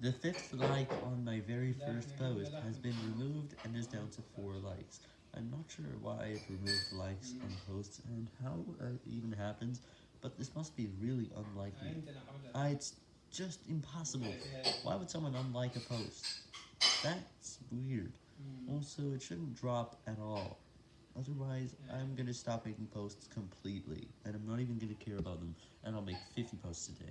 The fifth like on my very first post has been removed and is down to 4 likes. I'm not sure why it removed likes on posts and how it even happens, but this must be really unlikely. Uh, it's just impossible. Why would someone unlike a post? That's weird. Also, it shouldn't drop at all. Otherwise, I'm gonna stop making posts completely, and I'm not even gonna care about them, and I'll make 50 posts a day.